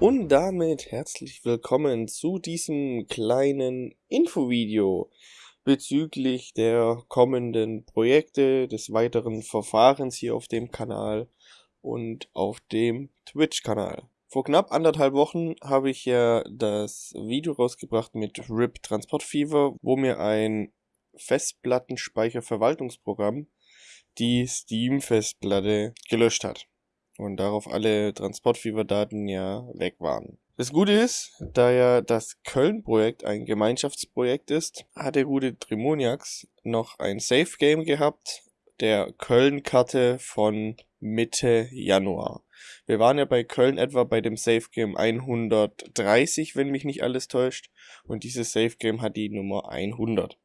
Und damit herzlich willkommen zu diesem kleinen Infovideo bezüglich der kommenden Projekte, des weiteren Verfahrens hier auf dem Kanal und auf dem Twitch-Kanal. Vor knapp anderthalb Wochen habe ich ja das Video rausgebracht mit RIP Transport Fever, wo mir ein Festplattenspeicherverwaltungsprogramm die Steam-Festplatte gelöscht hat und darauf alle Transportfieber-Daten ja weg waren. Das Gute ist, da ja das Köln-Projekt ein Gemeinschaftsprojekt ist, hat der gute Trimoniax noch ein Safe-Game gehabt, der Köln-Karte von Mitte Januar. Wir waren ja bei Köln etwa bei dem Safe-Game 130, wenn mich nicht alles täuscht, und dieses Safe-Game hat die Nummer 100.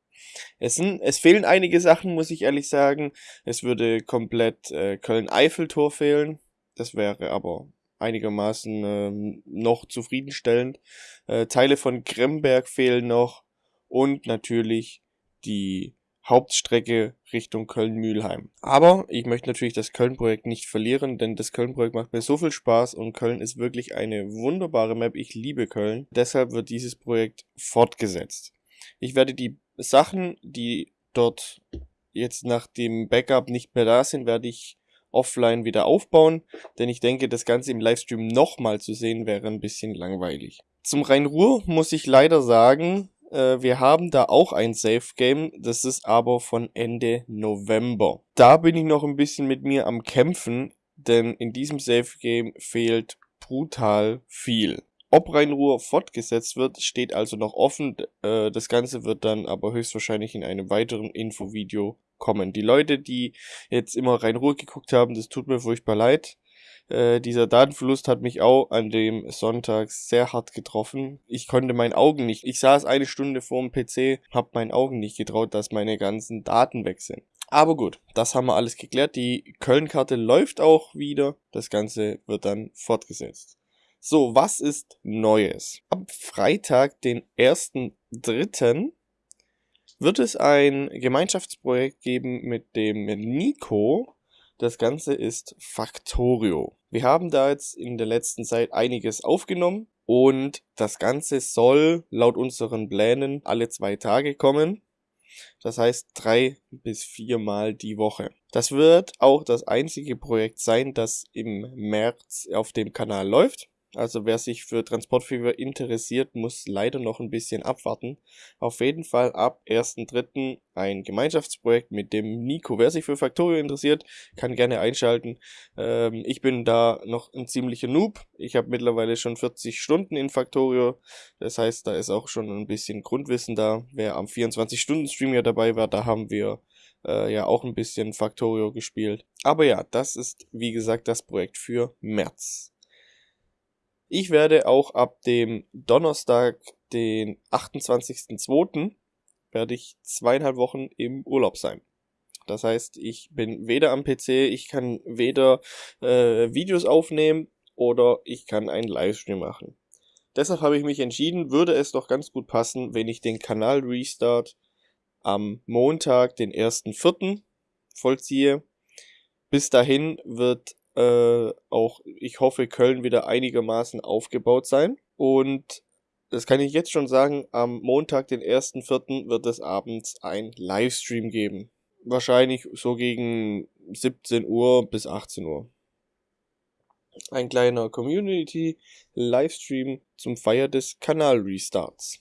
Es, sind, es fehlen einige Sachen, muss ich ehrlich sagen. Es würde komplett äh, Köln-Eiffeltor fehlen. Das wäre aber einigermaßen äh, noch zufriedenstellend. Äh, Teile von Kremberg fehlen noch und natürlich die Hauptstrecke Richtung Köln-Mühlheim. Aber ich möchte natürlich das Köln-Projekt nicht verlieren, denn das Köln-Projekt macht mir so viel Spaß und Köln ist wirklich eine wunderbare Map. Ich liebe Köln. Deshalb wird dieses Projekt fortgesetzt. Ich werde die Sachen, die dort jetzt nach dem Backup nicht mehr da sind, werde ich offline wieder aufbauen, denn ich denke, das Ganze im Livestream nochmal zu sehen wäre ein bisschen langweilig. Zum Rhein-Ruhr muss ich leider sagen, äh, wir haben da auch ein Safe-Game, das ist aber von Ende November. Da bin ich noch ein bisschen mit mir am Kämpfen, denn in diesem Safe-Game fehlt brutal viel. Ob Rhein-Ruhr fortgesetzt wird, steht also noch offen. Äh, das Ganze wird dann aber höchstwahrscheinlich in einem weiteren Infovideo kommen. Die Leute, die jetzt immer rein Ruhe geguckt haben, das tut mir furchtbar leid. Äh, dieser Datenverlust hat mich auch an dem Sonntag sehr hart getroffen. Ich konnte meinen Augen nicht. Ich saß eine Stunde vor dem PC, hab meinen Augen nicht getraut, dass meine ganzen Daten weg sind. Aber gut, das haben wir alles geklärt. Die Köln-Karte läuft auch wieder. Das Ganze wird dann fortgesetzt. So, was ist Neues? Am Freitag, den 1.3., wird es ein Gemeinschaftsprojekt geben mit dem Nico. Das Ganze ist Factorio. Wir haben da jetzt in der letzten Zeit einiges aufgenommen und das Ganze soll laut unseren Plänen alle zwei Tage kommen. Das heißt drei bis viermal die Woche. Das wird auch das einzige Projekt sein, das im März auf dem Kanal läuft. Also wer sich für Transportfever interessiert, muss leider noch ein bisschen abwarten. Auf jeden Fall ab 1.3. ein Gemeinschaftsprojekt mit dem Nico. Wer sich für Factorio interessiert, kann gerne einschalten. Ähm, ich bin da noch ein ziemlicher Noob. Ich habe mittlerweile schon 40 Stunden in Factorio. Das heißt, da ist auch schon ein bisschen Grundwissen da. Wer am 24-Stunden-Stream ja dabei war, da haben wir äh, ja auch ein bisschen Factorio gespielt. Aber ja, das ist wie gesagt das Projekt für März. Ich werde auch ab dem Donnerstag, den 28.02., werde ich zweieinhalb Wochen im Urlaub sein. Das heißt, ich bin weder am PC, ich kann weder äh, Videos aufnehmen oder ich kann einen Livestream machen. Deshalb habe ich mich entschieden, würde es doch ganz gut passen, wenn ich den Kanal Restart am Montag, den 1.4. vollziehe. Bis dahin wird äh, auch, ich hoffe, Köln wieder einigermaßen aufgebaut sein. Und das kann ich jetzt schon sagen, am Montag, den 1.4. wird es abends ein Livestream geben. Wahrscheinlich so gegen 17 Uhr bis 18 Uhr. Ein kleiner Community-Livestream zum Feier des Kanal-Restarts.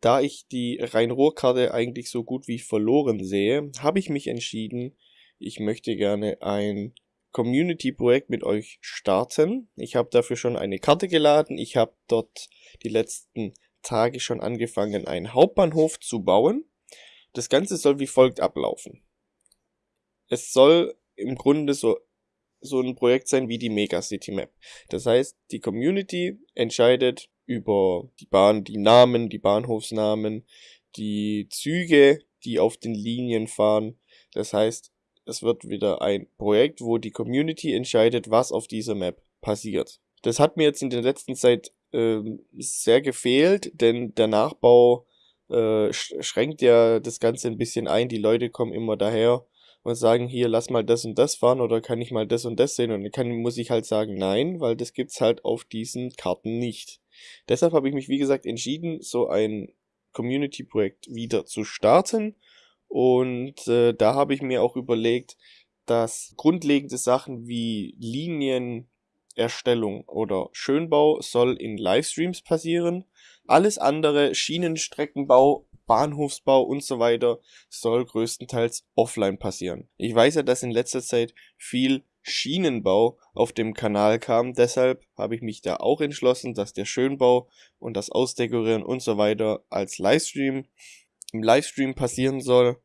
Da ich die Rhein-Ruhr-Karte eigentlich so gut wie verloren sehe, habe ich mich entschieden, ich möchte gerne ein Community-Projekt mit euch starten. Ich habe dafür schon eine Karte geladen. Ich habe dort die letzten Tage schon angefangen, einen Hauptbahnhof zu bauen. Das Ganze soll wie folgt ablaufen. Es soll im Grunde so, so ein Projekt sein wie die Megacity Map. Das heißt, die Community entscheidet über die Bahn, die Namen, die Bahnhofsnamen, die Züge, die auf den Linien fahren. Das heißt, es wird wieder ein Projekt, wo die Community entscheidet, was auf dieser Map passiert. Das hat mir jetzt in der letzten Zeit äh, sehr gefehlt, denn der Nachbau äh, schränkt ja das Ganze ein bisschen ein. Die Leute kommen immer daher und sagen, hier, lass mal das und das fahren oder kann ich mal das und das sehen und dann kann, muss ich halt sagen, nein, weil das gibt's halt auf diesen Karten nicht. Deshalb habe ich mich, wie gesagt, entschieden, so ein Community-Projekt wieder zu starten und äh, da habe ich mir auch überlegt, dass grundlegende Sachen wie Linienerstellung oder Schönbau soll in Livestreams passieren. Alles andere, Schienenstreckenbau, Bahnhofsbau und so weiter, soll größtenteils offline passieren. Ich weiß ja, dass in letzter Zeit viel Schienenbau auf dem Kanal kam, deshalb habe ich mich da auch entschlossen, dass der Schönbau und das Ausdekorieren und so weiter als Livestream im Livestream passieren soll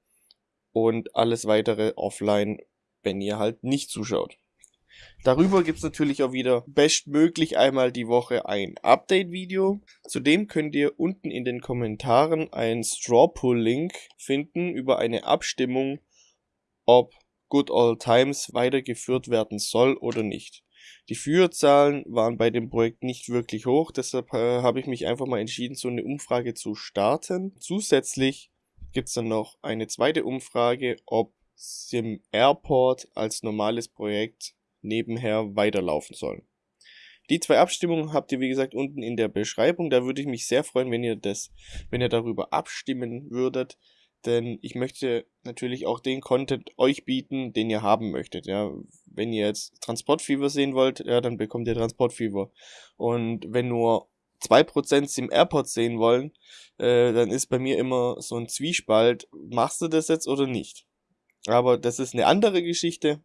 und alles weitere offline wenn ihr halt nicht zuschaut. Darüber gibt es natürlich auch wieder bestmöglich einmal die Woche ein Update-Video. Zudem könnt ihr unten in den Kommentaren einen Strawpull-Link finden über eine Abstimmung, ob Good Old Times weitergeführt werden soll oder nicht. Die Führerzahlen waren bei dem Projekt nicht wirklich hoch, deshalb äh, habe ich mich einfach mal entschieden, so eine Umfrage zu starten. Zusätzlich gibt es dann noch eine zweite Umfrage, ob Sim Airport als normales Projekt nebenher weiterlaufen sollen. Die zwei Abstimmungen habt ihr wie gesagt unten in der Beschreibung. Da würde ich mich sehr freuen, wenn ihr das, wenn ihr darüber abstimmen würdet, denn ich möchte natürlich auch den Content euch bieten, den ihr haben möchtet. Ja, wenn ihr jetzt Transportfever sehen wollt, ja, dann bekommt ihr Transportfever. Und wenn nur 2% im Airport sehen wollen, äh, dann ist bei mir immer so ein Zwiespalt, machst du das jetzt oder nicht? Aber das ist eine andere Geschichte.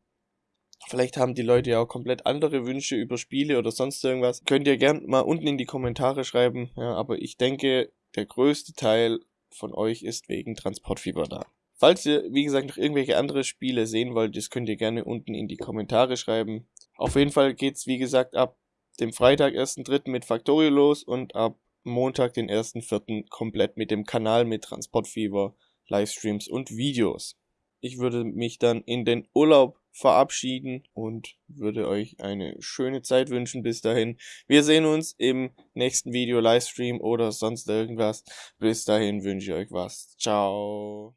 Vielleicht haben die Leute ja auch komplett andere Wünsche über Spiele oder sonst irgendwas. Könnt ihr gern mal unten in die Kommentare schreiben. Ja, aber ich denke, der größte Teil von euch ist wegen Transportfieber da. Falls ihr, wie gesagt, noch irgendwelche andere Spiele sehen wollt, das könnt ihr gerne unten in die Kommentare schreiben. Auf jeden Fall geht's, wie gesagt, ab dem Freitag, 1.3. mit Factorio los und ab Montag, den 1.4. komplett mit dem Kanal mit Transportfieber, Livestreams und Videos. Ich würde mich dann in den Urlaub verabschieden und würde euch eine schöne Zeit wünschen bis dahin. Wir sehen uns im nächsten Video, Livestream oder sonst irgendwas. Bis dahin wünsche ich euch was. Ciao.